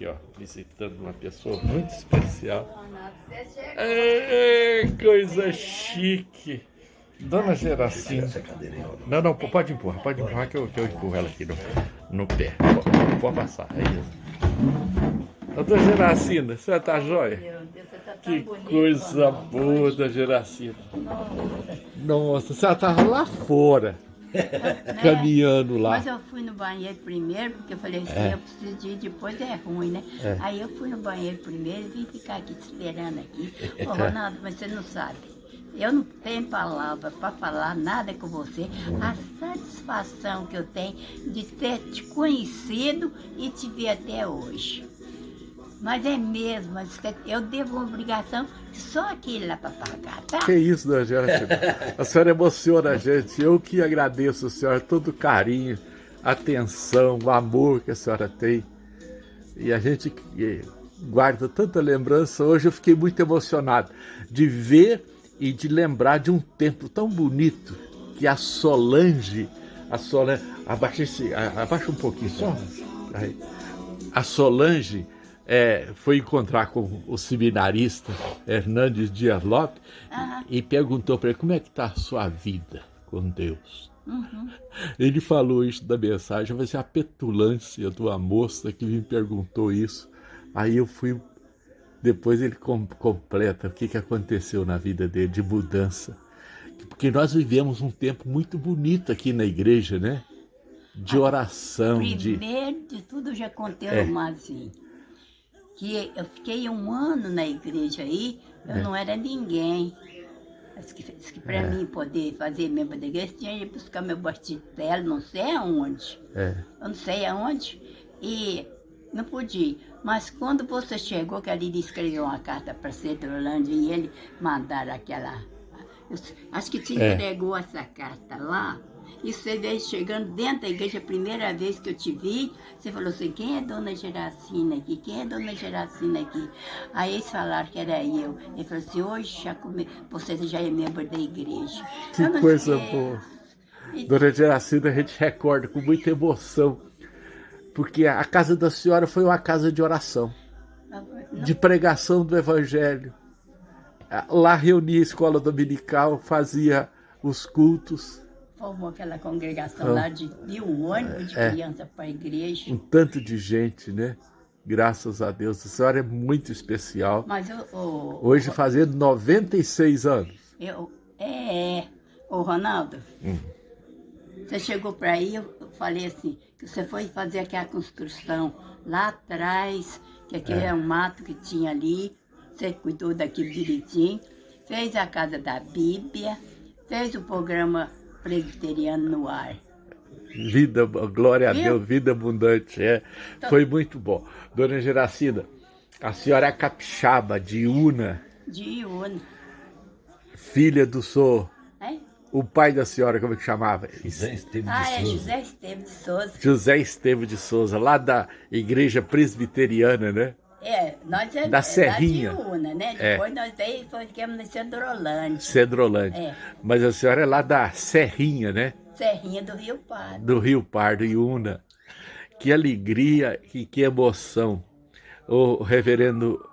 aqui, ó, visitando uma pessoa muito especial. É, coisa chique. Dona Geracina. Não, não, pode empurrar, pode empurrar que eu, que eu empurro ela aqui no, no pé. Pode, pode passar, é isso. Doutora Geracina, você tá jóia? Tá que coisa boa da Geracina. Nossa, você tava lá fora. caminhando lá. Mas eu fui no banheiro primeiro, porque eu falei assim, é. eu preciso de ir, depois é ruim, né? É. Aí eu fui no banheiro primeiro e vim ficar aqui te esperando aqui. Ô, Ronaldo, mas você não sabe. Eu não tenho palavra para falar nada com você. A satisfação que eu tenho de ter te conhecido e te ver até hoje. Mas é mesmo, eu devo uma obrigação só aquele lá para pagar, tá? Que isso, dona Angélica. A senhora emociona a gente. Eu que agradeço a senhora todo o carinho, atenção, o amor que a senhora tem. E a gente guarda tanta lembrança. Hoje eu fiquei muito emocionado de ver e de lembrar de um tempo tão bonito que a Solange, a Solange, abaixa, esse, abaixa um pouquinho só, aí. a Solange é, foi encontrar com o seminarista Hernandes Dias Lopes uhum. e perguntou para ele como é que está a sua vida com Deus. Uhum. Ele falou isso da mensagem, vai ser a petulância de uma moça que me perguntou isso. Aí eu fui, depois ele com, completa o que, que aconteceu na vida dele de mudança. Porque nós vivemos um tempo muito bonito aqui na igreja, né? De oração. Primeiro de, de tudo já contei é. uma assim que eu fiquei um ano na igreja aí, eu é. não era ninguém. Disse que, que para é. mim poder fazer membro da igreja, tinha que buscar meu bastidelo, não sei aonde. É. Eu não sei aonde. E não podia. Mas quando você chegou, que ali escreveu uma carta para Cedrolândia e ele mandaram aquela... Acho que te é. entregou essa carta lá, e você veio chegando dentro da igreja, a primeira vez que eu te vi, você falou assim, quem é Dona Geracina aqui? Quem é Dona Geracina aqui? Aí eles falaram que era eu. Ele falou assim, hoje já come... você já é membro da igreja. Que coisa sei. boa. E... Dona Geracina, a gente recorda com muita emoção, porque a casa da senhora foi uma casa de oração, de pregação do evangelho. Lá reunia a escola dominical, fazia os cultos formou aquela congregação ah, lá de, de um ônibus de é, criança para a igreja. Um tanto de gente, né? Graças a Deus. A senhora é muito especial. Mas o, o Hoje fazendo 96 anos. Eu, é, o Ronaldo, hum. você chegou para aí, eu falei assim, que você foi fazer aquela construção lá atrás, que aquele é. é um mato que tinha ali, você cuidou daquilo direitinho, fez a casa da Bíblia, fez o programa presbiteriano no ar. Vida, glória Viu? a Deus, vida abundante, é. Então, Foi muito bom. Dona Geracina, a senhora é capixaba de Una. De Una. Filha do senhor. É? O pai da senhora, como é que chamava? José Esteves de ah, Souza. Ah, é José Esteves de Souza. José Esteves de Souza, lá da igreja presbiteriana, né? É, nós é da é Serrinha. Da Una, né? É. Depois nós daí ficamos no Cedrolândia. Cedrolândia. É. Mas a senhora é lá da Serrinha, né? Serrinha do Rio Pardo. Do Rio Pardo, Iuna. Que alegria e que emoção. O reverendo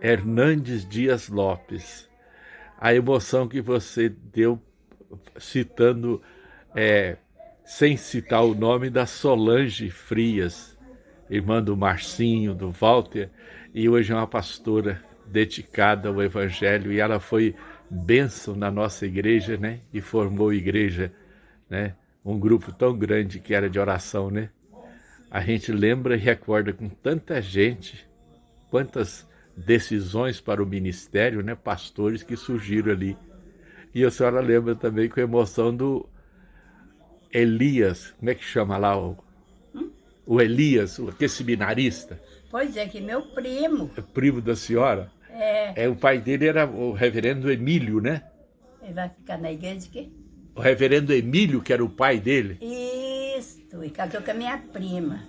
Hernandes Dias Lopes. A emoção que você deu citando, é, sem citar o nome, da Solange Frias irmã do Marcinho, do Walter, e hoje é uma pastora dedicada ao Evangelho, e ela foi bênção na nossa igreja, né? E formou igreja, né? Um grupo tão grande que era de oração, né? A gente lembra e recorda com tanta gente, quantas decisões para o ministério, né? Pastores que surgiram ali. E a senhora lembra também com emoção do Elias, como é que chama lá o o Elias, aquele seminarista. Pois é, que meu primo. É primo da senhora? É. é. O pai dele era o reverendo Emílio, né? Ele vai ficar na igreja de quê? O reverendo Emílio, que era o pai dele? Isso, e casou com a minha prima.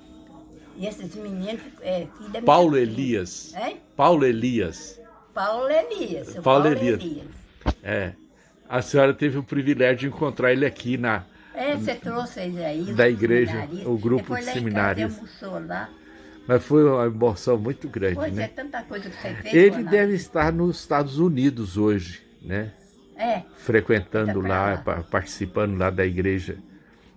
E esses meninos, é filho da Paulo Elias. Prima. É? Paulo Elias. Paulo Elias. Paulo, Paulo Elias. Elias. É. A senhora teve o privilégio de encontrar ele aqui na, é, você trouxe aí. Da igreja, o grupo de seminários. lá. Mas foi uma emoção muito grande, Pois né? é, tanta coisa que você fez. Ele deve estar nos Estados Unidos hoje, né? É, Frequentando lá, lá. pa- participando lá da igreja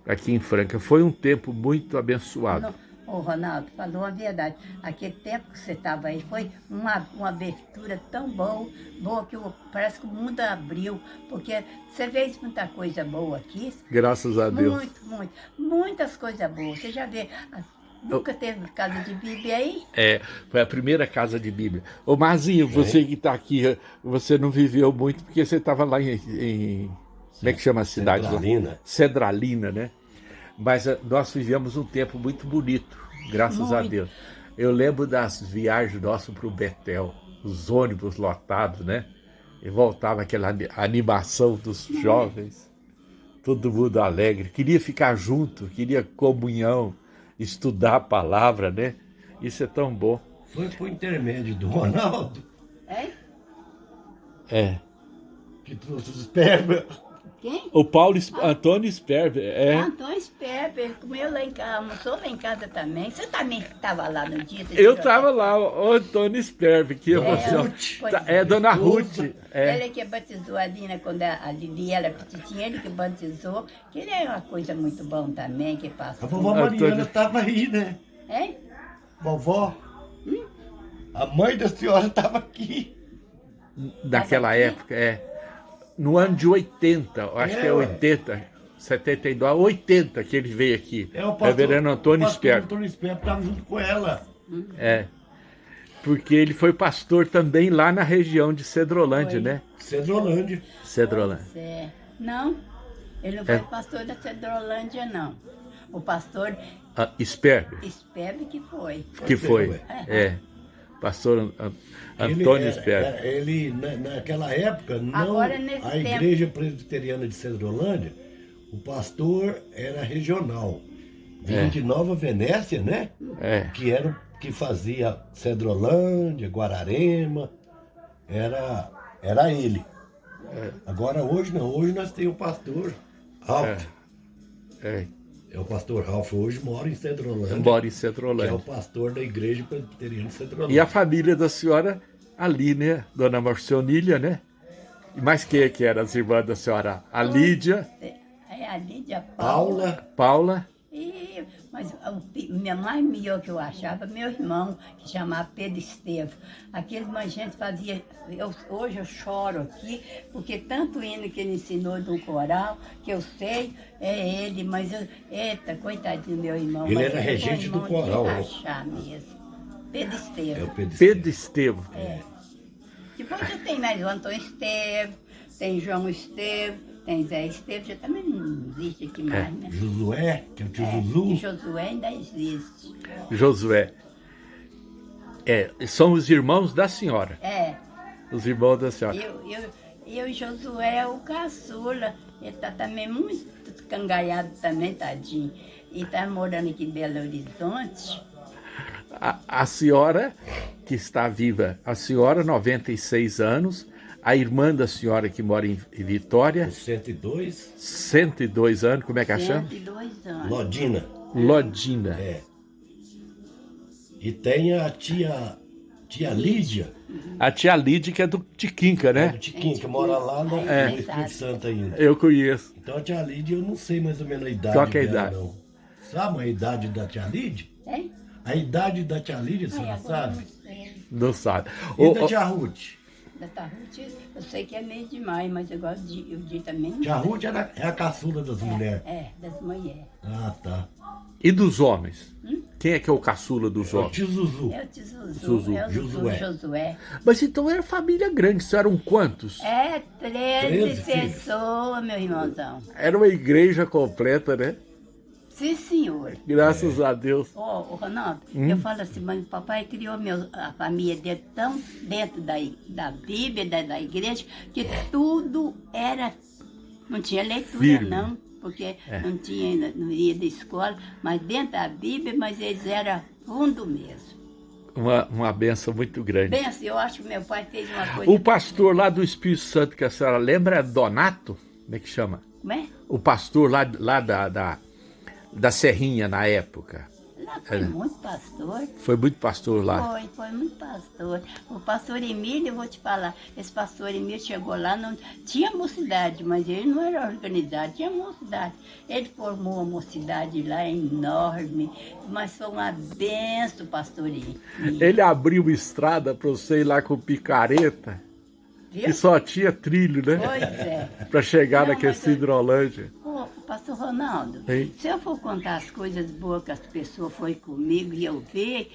aqui em Franca. Foi um tempo muito abençoado. não, Ô, Ronaldo, falou a verdade. Aquele tempo que você estava aí foi uma, uma abertura tão boa, boa que o- parece que o mundo abriu, porque você fez muita coisa boa aqui. Graças a Deus. Muito, muito. Muitas coisas boas. Você já vê. ah, Nunca teve casa de Bíblia aí? É, foi a primeira casa de Bíblia. Ô Marzinho, você que está aqui, você não viveu muito porque você estava lá em, em- Como é que chama a cidade? lá? Cedralina. Cedralina, né? Mas eh, nós vivemos um tempo muito bonito, graças a Muito. Deus. Eu lembro das viagens nossas para o Betel, os ônibus lotados, né? E voltava aquela ani- animação dos jovens, todo mundo alegre. Queria ficar junto, queria comunhão, estudar a palavra, né? Isso é tão bom. Foi por intermédio do Ronaldo É? É. que trouxe os esperma. Quem? O Paulo Es- Antônio Sperber, é. Antônio Sperber, comeu lá em casa, almoçou lá em casa também. Você também estava lá no dia? Eu estava lá, o Antônio Sperber, que emoção. Ruth. Pois Tá, É, Dona Ruth. É. Ele que batizou a Lina quando a a Lili era petitinha, ele que batizou, que ele é uma coisa muito bom também, que A passou. vovó. Mariana estava aí, né? Hein? Vovó. A mãe da senhora estava aqui. Naquela aqui? época, é. No ano de 80, eu acho É, que é ué. 80, 72, 80 que ele veio aqui. É o pastor, Reverendo Antônio o pastor Sperber. Antônio Sperber estava junto com ela. É. Porque ele foi pastor também lá na região de Cedrolândia, Foi. né? Cedrolândia. Cedrolândia. Pois é. Não, ele não foi É. pastor da Cedrolândia, não. O pastor Ah, Sperber, Sperber que foi. que Foi, foi. ué. É. Pastor Antônio era- Sperber. era- Ele, na- naquela época, não, Agora, nesse a tempo- igreja presbiteriana de Cedrolândia, o pastor era regional. Vinha É. de Nova Venécia, né? É. Que era o que fazia Cedrolândia, Guararema. Era, era ele. É. Agora hoje não, hoje nós temos o pastor Ralph. É. É. o pastor Ralph hoje mora em Cedrolândia. Mora em Que é Cedrolândia. o pastor da igreja presbiteriana de Cedrolândia. E a família da senhora ali, né? Dona Marcionília, né? E mais quem que eram as irmãs da senhora? A Lídia, É a Lídia Paula. Paula, Paula, E, mas o mais melhor que eu achava, meu irmão, que chamava Pedro Estevo. Aqueles mas gente fazia. Eu, hoje eu choro aqui, porque tanto hino que ele ensinou do coral, que eu sei, é ele, mas eu. Eita, coitadinho meu irmão. Ele mas era um regente do coral, rachar mesmo. Pedro é o Estevo. Pedro, Pedro Estevo. É. Depois eu tenho mais o Antônio Estevo, tem João Estevo, tem Zé Estevo, já também não existe aqui mais, né? Josué, que é o tio É, Zuzu. Josué ainda existe. Josué. É, são os irmãos da senhora. É, Os irmãos da senhora. eu, eu, eu e Josué é o caçula. Ele tá também muito cangaiado também, tadinho. E tá morando aqui em Belo Horizonte. A, a senhora, que está viva, a senhora, 96 anos, a irmã da senhora que mora em Vitória, 102, 102 anos, como é que ela chama? 102 anos. Lodina. Lodina. É. E tem a tia, tia Lídia, A tia Lídia, que é do Tiquinca, é do né? Que mora lá no, É. Espírito Santo ainda. Eu conheço. Então a tia Lídia, eu não sei mais ou menos a idade Qual que é a dela, idade? não. Sabe a idade da tia Lídia? Hein? A idade da tia Lídia, você não eu sabe? não sabe. E Ô, da tia Ruth? Da Tarruti, eu sei que é meio demais, mas eu gosto de. Eu de também. Ruth era, é a caçula das mulheres. É, das mulheres. Ah, tá. e dos homens? Quem é que é o caçula dos É o homens? tio Zuzu. É o tio Zuzu, Zuzu. é o Josué. Josué. Mas então era família grande, isso eram quantos? É, 13, 13 filhos. pessoas, meu irmãozão. Era uma igreja completa, né? Sim, senhor. Graças a Deus. Ô, ô, Ronaldo, Hum? eu falo assim, mas o papai criou meu, a família dele tão dentro da, da Bíblia, da, da igreja, que tudo era. Não tinha leitura, Firme. não, porque É. não tinha, não ia da escola, mas dentro da Bíblia, mas eles eram fundo mesmo. Uma, uma benção muito grande. Assim, eu acho que meu pai fez uma coisa. O pastor lá do Espírito Santo que a senhora lembra é Donato? Como é que chama? Como é? O pastor lá, lá da, da, da Serrinha na época. Lá foi É. muito pastor. Foi muito pastor lá. Foi, foi muito pastor. O pastor Emílio, eu vou te falar, esse pastor Emílio chegou lá, não tinha mocidade, mas ele não era organizado, tinha mocidade. Ele formou uma mocidade lá enorme, mas foi uma benção, pastor Emílio. Ele abriu estrada para você ir lá com picareta, Viu? e só tinha trilho, né? Pois é. Para chegar Não, naquele eu- Hidrolândia. Pastor Ronaldo, Hein? se eu for contar as coisas boas que as pessoas foi comigo e eu ver,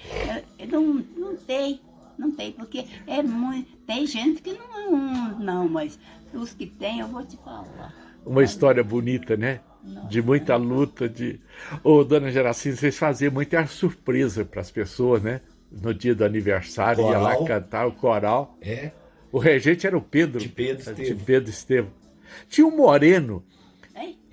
eu, eu não, não tem, não tem, porque é muito, tem gente que não, não, mas os que tem eu vou te falar. Uma história bonita, né? De muita luta, de... Ô, dona Geracinha, vocês faziam muita surpresa para as pessoas, né? No dia do aniversário, ia lá Coral. cantar o coral. É. O regente era o Pedro. De Pedro De Estevam. Pedro Estevam. Tinha um moreno,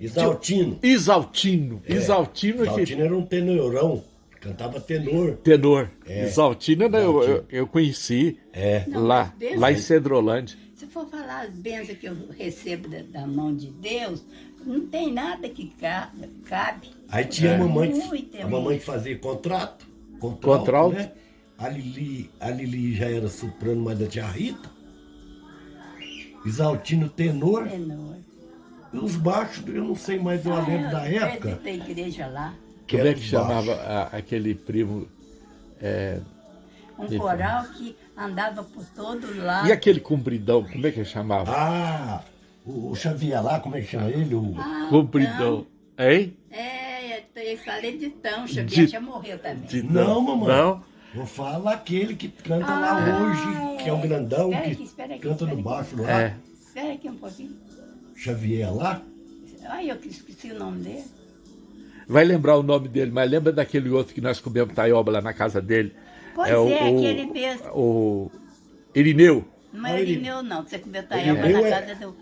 Hein? Exaltino. Exaltino. É, Exaltino, que Exaltino era um tenorão. Cantava tenor. tenor. É, Exaltino, né, eu, eu, eu conheci É. Não, lá, lá em Cedrolândia. Se for falar as bênçãos que eu recebo da, da mão de Deus, não tem nada que ca- cabe. Aí tinha É. a mamãe, a mamãe que fazia contrato. Contralto, Contralto. né? A Lili, a Lili já era soprano, mas da tia Rita. Exaltino tenor. Tenor. Os baixos, eu não sei mais, eu lembro da Ah, época. Da igreja lá. Como era é que chamava a- aquele primo? Um Isso. coral que andava por todo lado. E aquele compridão, como é que ele chamava? Ah, o, o Xavier lá, como é que chama ele? O, Ah, compridão. Hein? então, É, eu falei de tão, Xavier De- já morreu também. De- Não, mamãe. Não? Vou falar aquele que canta lá Ah, hoje, que é o grandão, Espera que aqui, espera aqui, canta espera no aqui. baixo lá. É. Espera aqui um pouquinho. Xavier lá. Ai, eu esqueci o nome dele. Vai lembrar o nome dele, mas lembra daquele outro que nós comemos taioba lá na casa dele? Pois é, aquele mesmo. O Irineu. Não é ele- Irineu, não, que você comeu taioba na é- casa do...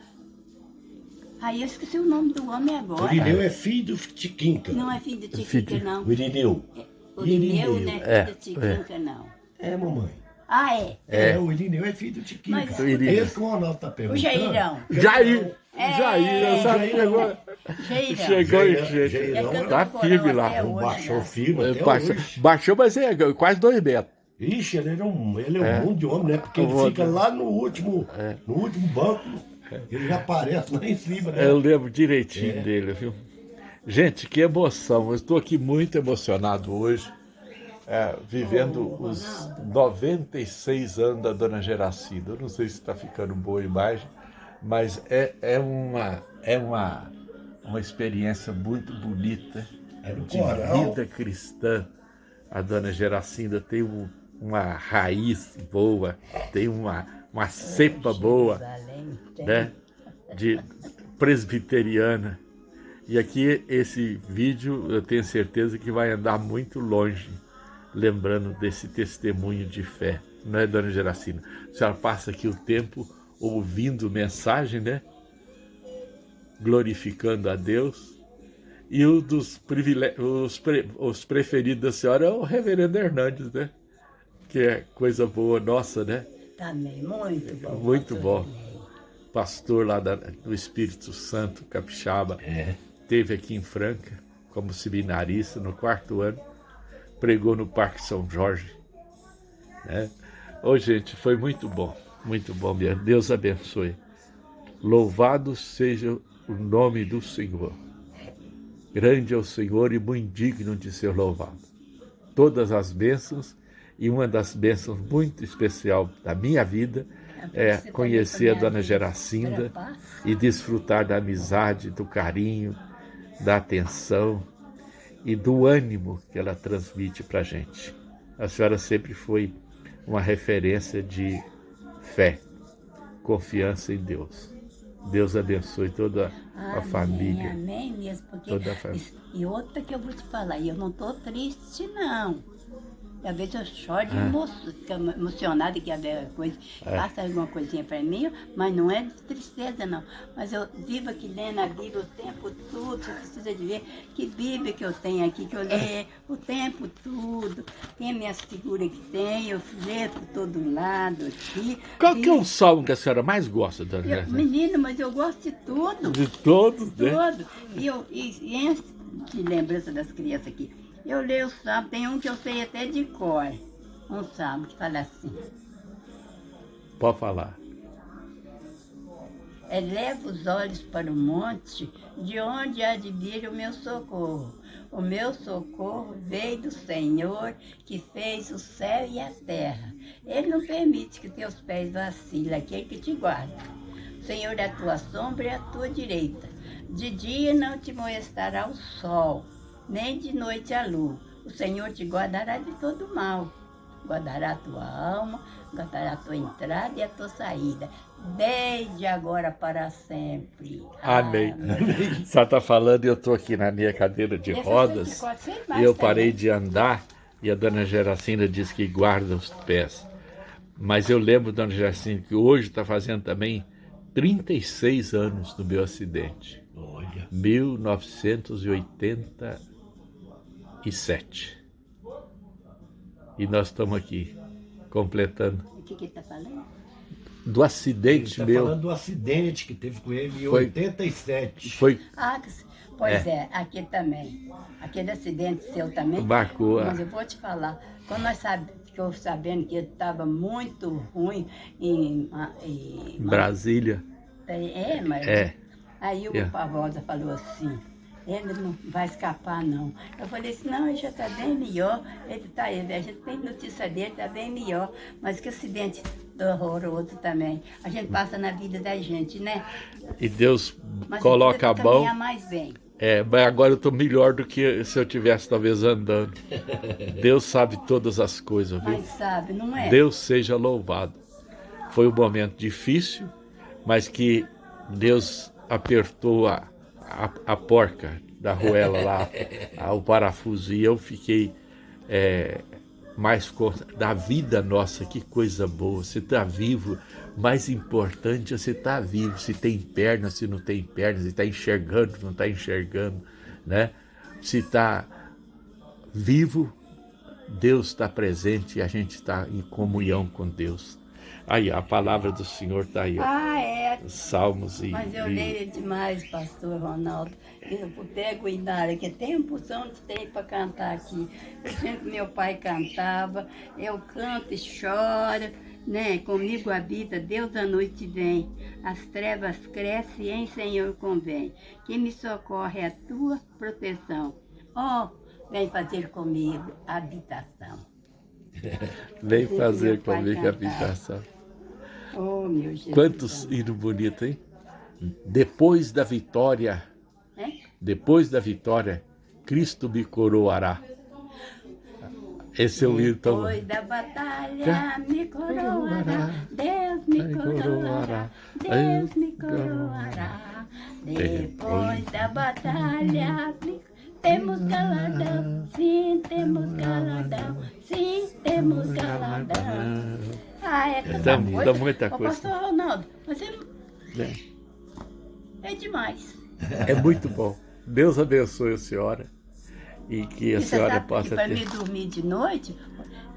Aí eu esqueci o nome do homem agora. O Irineu é filho do Tiquinca. Não é filho de Filho Tiquinca, não. O Irineu. O Irineu Irineu. não é filho É, de Tiquinca, não. É, mamãe. Ah, é? É, o Irineu é filho do Tiquinca. Mas- O Irineu. Esse que o Ronaldo tá O. Jairão. Jair! É. Jair, eu sabia Jairão. agora. Jairão. Chegou em Jairão. Jairão É Tá cantor firme lá. hoje, Baixou né? firme até Baixou, hoje. baixou, mas é quase dois metros. Ixi, ele, era um, ele é um É. mundo de homem, né? Porque ele fica monte. lá no último, É. no último banco. Ele já aparece lá em cima, né? Eu lembro direitinho É. dele, viu? Gente, que emoção. Eu estou aqui muito emocionado hoje, é, vivendo os 96 anos da Dona Geracinda. Eu não sei se está ficando boa a imagem, mas é, é, uma, é uma, uma experiência muito bonita É de coral. vida cristã. A Dona Geracinda tem um- uma raiz boa, tem uma, uma cepa boa né, de presbiteriana. E aqui esse vídeo eu tenho certeza que vai andar muito longe, lembrando desse testemunho de fé, não é, dona Geracina? A senhora passa aqui o tempo ouvindo mensagem, né? Glorificando a Deus. E um dos os, pre- os preferidos da senhora é o reverendo Hernandes, né? Que é coisa boa nossa, né? Também, muito bom. Muito bom. Pastor lá da- do Espírito Santo, capixaba, É. teve aqui em Franca como seminarista no quarto ano, pregou no Parque São Jorge. Né? Ô, gente, foi muito bom, muito bom mesmo. Deus abençoe. Louvado seja o nome do Senhor. Grande é o Senhor e muito digno de ser louvado. Todas as bênçãos, e uma das bênçãos muito especial da minha vida é Você conhecer a Dona Geracinda e desfrutar da amizade, do carinho, da atenção e do ânimo que ela transmite para a gente. A senhora sempre foi uma referência de fé, confiança em Deus. Deus abençoe toda a Amém, família. Amém mesmo, porque Toda a família. e outra que eu vou te falar, eu não estou triste não. Às vezes eu choro de Ah. emo fico emocionada que haver coisa, É. passa alguma coisinha para mim, mas não é de tristeza não. Mas eu vivo aqui lendo a Bíblia o tempo todo, você precisa de ver que Bíblia que eu tenho aqui, que eu leio o tempo todo. Tem as minhas figuras que tem, eu leio por todo lado aqui. Qual que é E- o salmo que a senhora mais gosta, Dona eu, menino, mas eu gosto de tudo. De todos, né? Todo. E, eu, e, e de lembrança das crianças aqui, Eu leio o salmo, tem um que eu sei até de cor. Um salmo que fala assim. Pode falar. Eleva os olhos para o monte, de onde há de vir o meu socorro. O meu socorro veio do Senhor, que fez o céu e a terra. Ele não permite que teus pés vacilem, aquele que te guarda. O Senhor é a tua sombra e a tua direita. De dia não te molestará o sol, nem de noite a lua. O Senhor te guardará de todo mal. Guardará a tua alma, guardará a tua entrada e a tua saída desde agora para sempre. Amém. Amém. Você está falando e eu estou aqui na minha cadeira de rodas e eu parei de andar e a dona Geracinda disse que guarda os pés. Mas eu lembro, dona Geracinda, que hoje está fazendo também 36 anos do meu acidente. Olha. 1987. E nós estamos aqui completando. O que, que ele está falando? do acidente tá meu. falando do acidente que teve com ele em foi, 87. Foi. Ah, pois é. é, aqui também. Aquele acidente seu também. Marcou. Mas eu vou te falar, quando nós sabe, ficou sabendo que ele estava muito ruim em, em, em Brasília. É, mas. É. Aí o é. Pavosa falou assim, ele não vai escapar não. Eu falei assim, não, ele já está bem melhor, ele tá, a gente tem notícia dele, está bem melhor, mas que acidente horroroso também. A gente passa na vida da gente, né? E Deus mas coloca a mão. mais bem. É, mas agora eu estou melhor do que se eu tivesse talvez andando. Deus sabe todas as coisas, viu? Mas sabe, não é? Deus seja louvado. Foi um momento difícil, mas que Deus apertou a, a, a porca da ruela lá, a, o parafuso, e eu fiquei é, mais da vida nossa, que coisa boa. Você está vivo, mais importante é você está vivo. Se tem perna, se não tem perna, se está enxergando, não está enxergando, né? Se está vivo, Deus está presente e a gente está em comunhão com Deus. Aí, a palavra do Senhor está aí. Ah, é. Salmos e... Mas eu leio demais, pastor Ronaldo. Eu pego Inária, que tem um porção de tempo para cantar aqui. Eu sempre meu pai cantava, eu canto e choro, né? Comigo habita, Deus à noite vem. As trevas crescem e em Senhor convém. Quem me socorre é a tua proteção. Ó, oh, vem fazer comigo habitação. vem fazer comigo habitação. Oh, meu Jesus. Quantos hinos bonitos, hein? Depois da vitória, é? depois da vitória, Cristo me coroará. Esse é o hino tão... Depois da batalha me coroará, Deus me coroará, Deus me coroará. Depois da batalha me temos galadão, sim, temos galadão, sim, temos galadão. Ah, é tanta dá, coisa. Dá muita coisa. Ô, pastor Ronaldo, você é. é demais. É muito bom. Deus abençoe a senhora e que a e senhora possa para ter... Para mim dormir de noite,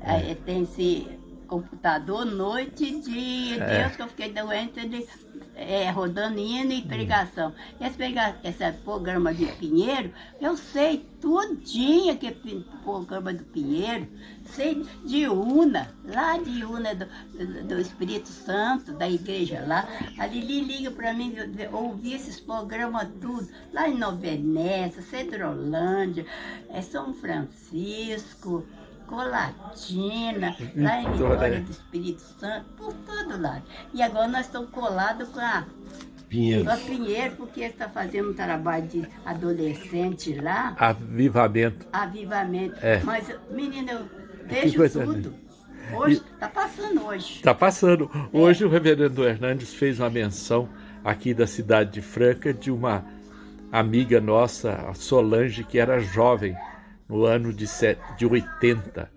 é. tem esse computador noite e dia. É. Deus que eu fiquei doente de é, rodando hino e pregação. Esse, prega, esse programa de Pinheiro, eu sei tudinho que é programa do Pinheiro, sei de Una, lá de Una do, do, do Espírito Santo, da igreja lá. A Lili liga para mim ouvir esses programas tudo, lá em Nova Venécia, Cedrolândia, é São Francisco, Colatina, lá em Vitória do Espírito Santo, por todo lado. E agora nós estamos colados com a Pinheiro. Com a Pinheiro, porque está fazendo um trabalho de adolescente lá. Avivamento. Avivamento. É. Mas, menina, eu vejo tudo. Hoje, está passando hoje. Está passando. É. Hoje o reverendo Hernandes fez uma menção aqui da cidade de Franca de uma amiga nossa, a Solange, que era jovem no ano de, de 80,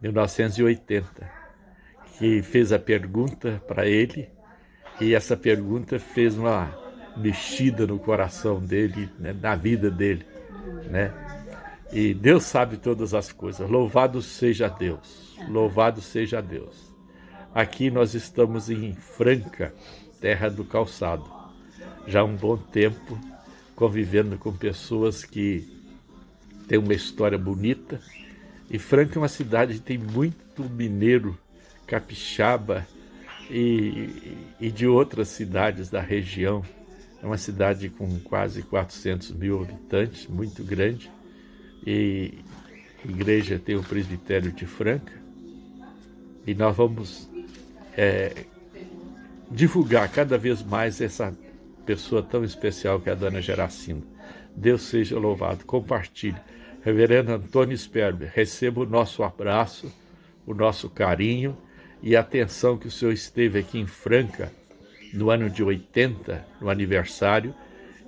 1980, que fez a pergunta para ele e essa pergunta fez uma mexida no coração dele, né, na vida dele, né? E Deus sabe todas as coisas. Louvado seja Deus. Louvado seja Deus. Aqui nós estamos em Franca, terra do calçado. Já há um bom tempo convivendo com pessoas que tem uma história bonita. E Franca é uma cidade que tem muito mineiro, capixaba e, e de outras cidades da região. É uma cidade com quase 400 mil habitantes, muito grande. E a igreja tem o presbitério de Franca. E nós vamos é, divulgar cada vez mais essa pessoa tão especial que é a Dona Geracinda. Deus seja louvado. Compartilhe. Reverendo Antônio Sperber, receba o nosso abraço, o nosso carinho e atenção que o senhor esteve aqui em Franca no ano de 80, no aniversário,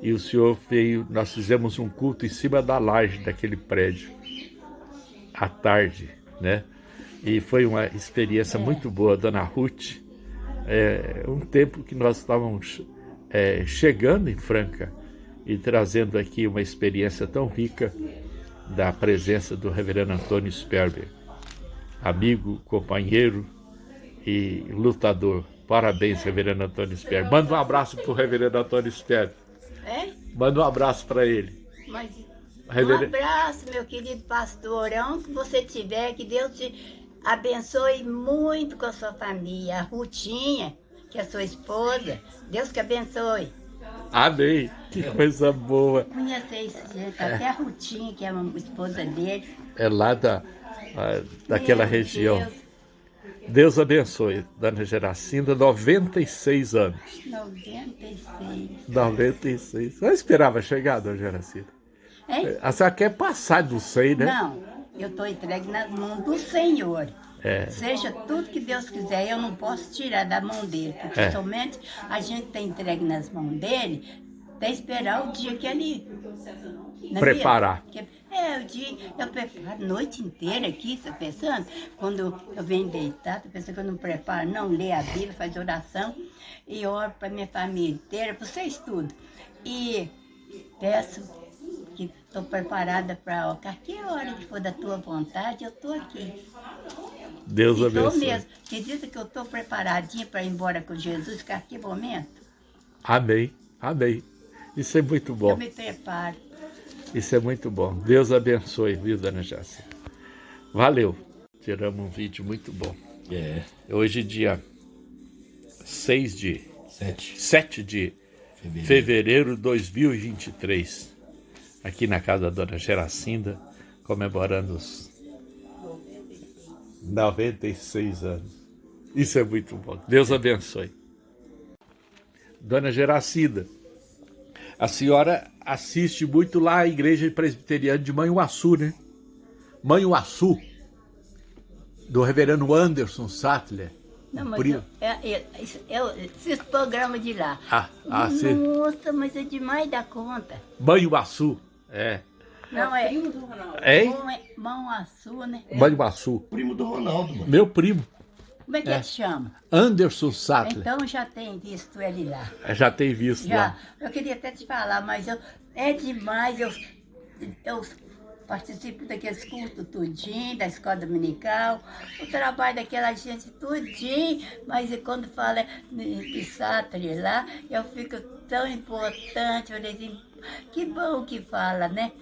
e o senhor veio, nós fizemos um culto em cima da laje daquele prédio, à tarde, né? E foi uma experiência muito boa, Dona Ruth. É, um tempo que nós estávamos é, chegando em Franca e trazendo aqui uma experiência tão rica da presença do reverendo Antônio Sperber, amigo, companheiro e lutador. Parabéns, reverendo Antônio Sperber. Manda um abraço para o reverendo Antônio Sperber. É? Manda um abraço para ele. Mas, reverendo... Um abraço, meu querido pastor. Onde você estiver, que Deus te abençoe muito com a sua família. A Rutinha, que é a sua esposa. Deus que abençoe. Amém. Que coisa boa. Conheci esse jeito, até a Rutinha, que é a esposa dele. É lá da, daquela Meu região. Deus. Deus abençoe, Dona Geracinda, 96 anos. 96. 96. Eu esperava chegar, Dona Geracinda. É? A senhora quer passar do 100, né? Não, eu estou entregue nas mãos do Senhor. É. Seja tudo que Deus quiser, eu não posso tirar da mão dele, porque é. somente a gente tem entregue nas mãos dele, até esperar o dia que ele... Preparar. é, o dia, eu preparo a noite inteira aqui, você tá pensando? Quando eu venho deitar, você pensa que eu não preparo, não, lê a Bíblia, faz oração, e oro para minha família inteira, para vocês tudo. E peço que estou preparada para qualquer hora que for da tua vontade, eu estou aqui. Deus abençoe. Estou mesmo. Acredita que eu estou preparadinha para ir embora com Jesus, que aqui momento? Amém, amém. Isso é muito bom. Eu me preparo. Isso é muito bom. Deus abençoe, viu, dona Jácia? Valeu. Tiramos um vídeo muito bom. É. Hoje, dia 6 de... 7. 7 de fevereiro. fevereiro de 2023. Aqui na casa da dona Geracinda, comemorando os 96 anos. Isso é muito bom. Deus abençoe. Dona Geracida, a senhora assiste muito lá a igreja presbiteriana de Manhuaçu, né? Manhuaçu, do reverendo Anderson Sattler. Não, mas eu, eu, eu, esses programas de lá. Ah, ah Nossa, sim. mas é demais da conta. Manhuaçu, é. Não, é. Primo do Ronaldo. É? Manhuaçu, né? Manhuaçu. Primo do Ronaldo, mano. Meu primo. Como é que é. ele chama? Anderson Sattler. Então já tem visto ele lá. É, já tem visto já. lá. Eu queria até te falar, mas eu, é demais. Eu, eu participo daqueles cursos tudinho, da escola dominical, o trabalho daquela gente tudinho, mas quando fala de Sattler lá, eu fico tão importante, eu assim, que bom que fala, né?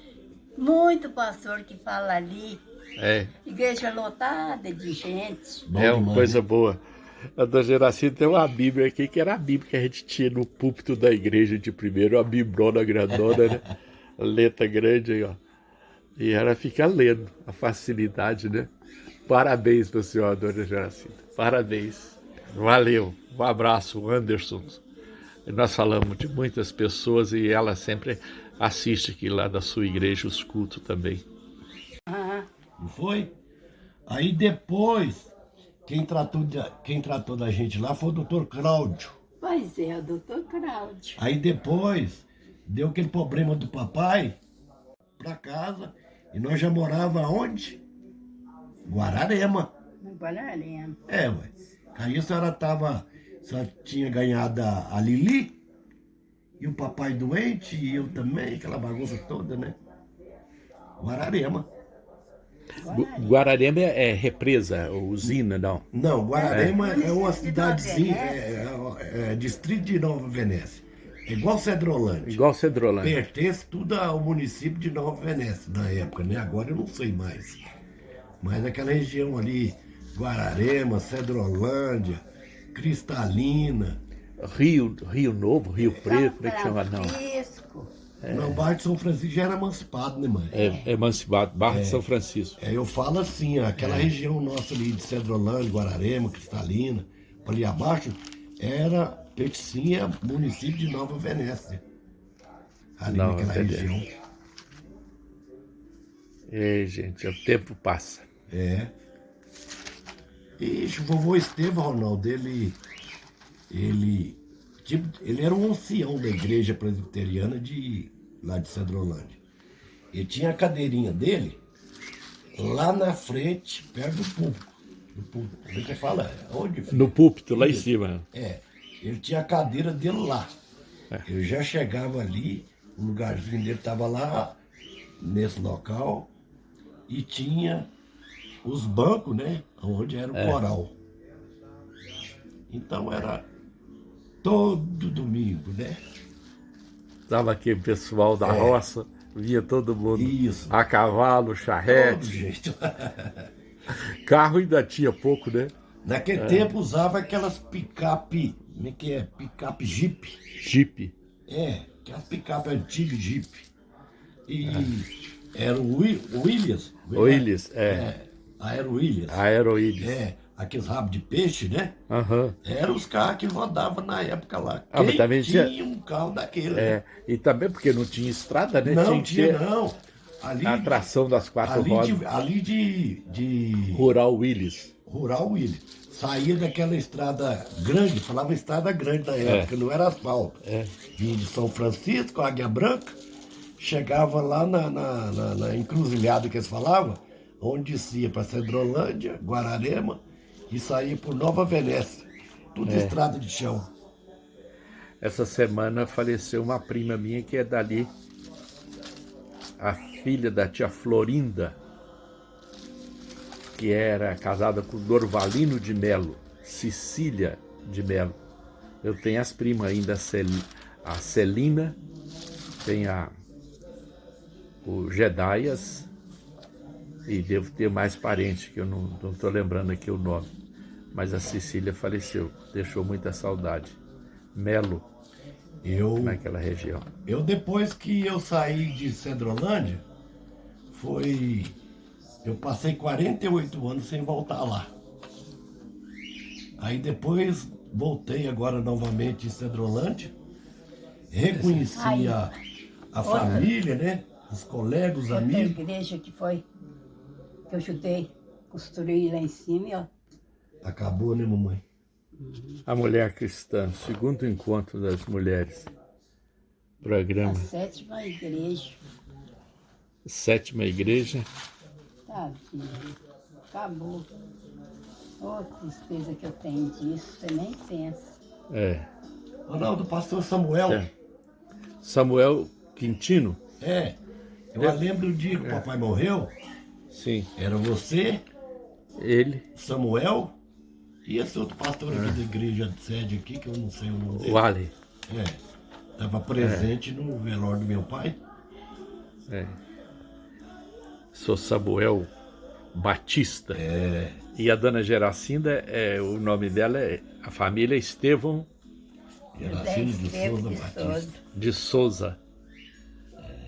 Muito pastor que fala ali. É. Igreja lotada de gente. é uma coisa boa. A da Geraci tem uma Bíblia aqui, que era a Bíblia que a gente tinha no púlpito da igreja de primeiro, a Bibrona grandona, né? A letra grande aí, ó. E ela fica lendo, a facilidade, né? Parabéns para o senhor, dona Geracida. Parabéns. Valeu. Um abraço, Anderson. Nós falamos de muitas pessoas e ela sempre assiste aqui lá da sua igreja os cultos também. Não foi? Aí depois, quem tratou, de, quem tratou da gente lá foi o doutor Cláudio. Pois é, o doutor Cláudio. Aí depois, deu aquele problema do papai pra casa e nós já morava onde? Guararema. Guararema. É, ué. Aí a senhora tava, só tinha ganhado a Lili e o papai doente, e eu também, aquela bagunça toda, né? Guararema. Guararema é represa, usina, não? Não, Guararema é, é uma cidadezinha, é, é, é, distrito de Nova Venécia. É igual Cedrolândia. Igual Cedrolândia. Pertence tudo ao município de Nova Venécia, na época, né? Agora eu não sei mais. Mas aquela região ali, Guararema, Cedrolândia, Cristalina. Rio, Rio Novo, Rio Preto, como é que chama? Não. Francisco. Não, o bairro de São Francisco já era emancipado, né, mãe? É, é Emancipado, Barra de São Francisco. É, eu falo assim, aquela região nossa ali de Cedrolândia, Guararema, Cristalina, ali abaixo, era, pertencia ao município de Nova Venécia. Ali Nova naquela Venécia. região. É, gente, o tempo passa. É. E o vovô Estevão, Ronaldo, ele, ele, tipo, ele era um ancião da igreja presbiteriana de, lá de Cedrolândia. Ele tinha a cadeirinha dele lá na frente, perto do púlpito. Do púlpito. Como é que fala? Onde? No púlpito, lá em cima. É, ele tinha a cadeira dele lá. É. Eu já chegava ali, o lugarzinho dele estava lá, nesse local, e tinha os bancos, né? Onde era o É. coral. Então era todo domingo, né? Tava aqui o pessoal da roça, via todo mundo. É. Isso. A cavalo, Todo charrete. jeito. Carro ainda tinha pouco, né? Naquele tempo usava aquelas picape, como é que é? Picape Jeep. Jeep. É, aquelas picape antigas Jeep. E era o Wi- Williams. Willis, é. É, Aero Williams. Aeroílis. É, aqueles rabos de peixe, né? Aham. Eram os carros que rodavam na época lá. Ah, Quem também tinha- tinha um carro daquele? É, né? e também porque não tinha estrada, né? Não tinha, ter não. Ali, a atração das quatro ali, rodas. de, ali de, de Rural Willis. Rural Williams. Saía daquela estrada grande, falava estrada grande na época, não era asfalto. É. Vinha de São Francisco, Águia Branca, chegava lá na, na, na- na encruzilhada que eles falavam, onde descia para Cedrolândia, Guararema, e saía por Nova Venécia. Tudo É. estrada de chão. Essa semana faleceu uma prima minha que é dali, a filha da tia Florinda, que era casada com Dorvalino de Melo, Cecília de Melo. Eu tenho as primas ainda, a Cel- a Celina, tem a o Gedaias e devo ter mais parentes que eu não estou lembrando aqui o nome. Mas a Cecília faleceu, deixou muita saudade. Melo, Eu, naquela região. eu depois que eu saí de Cedrolândia, foi. Eu passei 48 anos sem voltar lá. Aí depois voltei agora novamente em Cedrolândia, reconheci Aí. a, a Outra. família, né? Os colegas, os amigos. igreja que foi, que eu ajudei, construí lá em cima, ó. Acabou, né, mamãe? A Mulher Cristã, segundo encontro das mulheres. A Programa sétima igreja. Sétima Igreja. Tá, filho. Acabou. Ô, tristeza que eu tenho disso, você nem pensa. É. Ronaldo, pastor Samuel. É. Samuel Quintino. É. Eu lembro o dia que o papai morreu. Sim. Era você, Ele, Samuel e esse outro pastor aqui da igreja de sede aqui, que eu não sei o nome dele. o Ali. É. Estava presente no velório do meu pai. É. Sou Samuel Batista. É. E a dona Geracinda, é, o nome dela é. A família é Estevão Geracino de Souza de Batista. Souza. de Souza.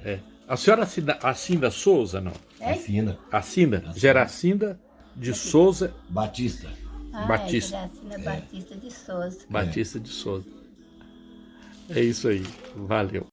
É. A senhora assina, assina Souza, não? É? Assina. Assina? Geracinda de Souza Batista. Ah, Batista. É Batista de Souza. Batista de Souza. É isso aí. Valeu.